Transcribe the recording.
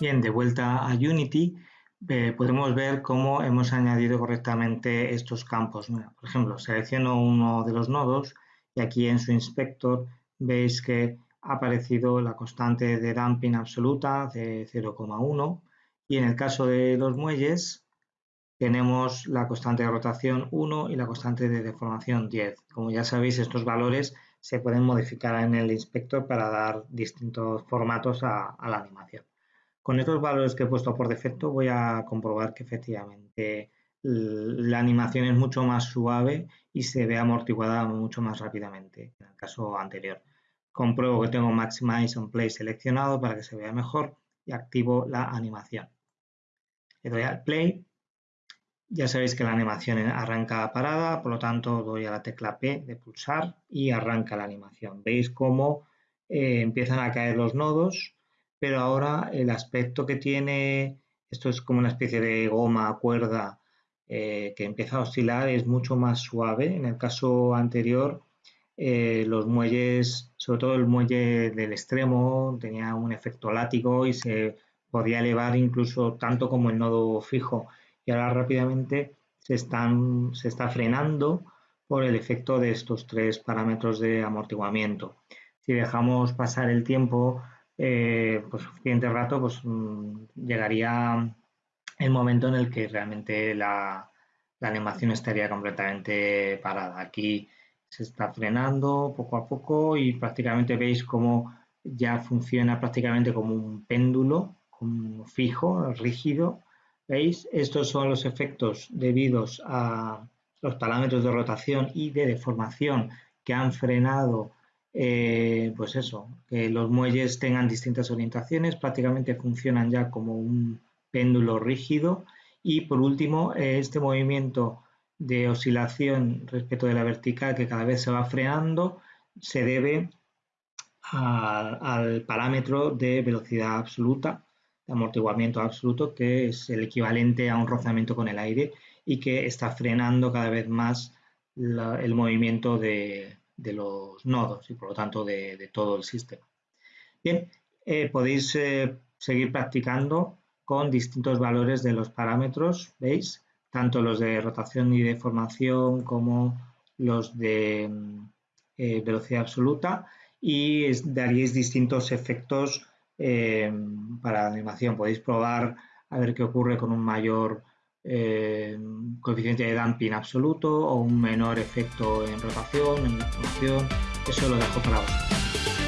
Bien, de vuelta a Unity, eh, podemos ver cómo hemos añadido correctamente estos campos. por ejemplo, selecciono uno de los nodos y aquí en su inspector veis que ha aparecido la constante de damping absoluta de 0,1 y en el caso de los muelles tenemos la constante de rotación 1 y la constante de deformación 10. Como ya sabéis, estos valores se pueden modificar en el inspector para dar distintos formatos a la animación. Con estos valores que he puesto por defecto voy a comprobar que efectivamente la animación es mucho más suave y se ve amortiguada mucho más rápidamente en el caso anterior. Compruebo que tengo Maximize on Play seleccionado para que se vea mejor y activo la animación. Le doy al Play. Ya sabéis que la animación arranca parada, por lo tanto doy a la tecla P de pulsar y arranca la animación. Veis cómo eh, empiezan a caer los nodos pero ahora el aspecto que tiene, esto es como una especie de goma, cuerda, eh, que empieza a oscilar, es mucho más suave. En el caso anterior, eh, los muelles, sobre todo el muelle del extremo, tenía un efecto látigo y se podía elevar incluso tanto como el nodo fijo. Y ahora rápidamente se, está frenando por el efecto de estos tres parámetros de amortiguamiento. Si dejamos pasar el tiempo, eh, pues suficiente rato, pues mm, llegaría el momento en el que realmente la, animación estaría completamente parada. Aquí se está frenando poco a poco y prácticamente veis cómo ya funciona prácticamente como un péndulo como fijo, rígido. ¿Veis? Estos son los efectos debidos a los parámetros de rotación y de deformación que han frenado eh, pues eso, que los muelles tengan distintas orientaciones, prácticamente funcionan ya como un péndulo rígido. Y por último este movimiento de oscilación respecto de la vertical que cada vez se va frenando se debe al parámetro de velocidad absoluta, de amortiguamiento absoluto, que es el equivalente a un rozamiento con el aire y que está frenando cada vez más el movimiento de, de los nodos y por lo tanto de, todo el sistema. Bien, eh, podéis eh, seguir practicando con distintos valores de los parámetros, ¿veis? Tanto los de rotación y deformación como los de mm, eh, velocidad absoluta y daríais distintos efectos para la animación. Podéis probar a ver qué ocurre con un mayor eh, coeficiente de damping absoluto o un menor efecto en rotación, en deformación, eso lo dejo para vosotros.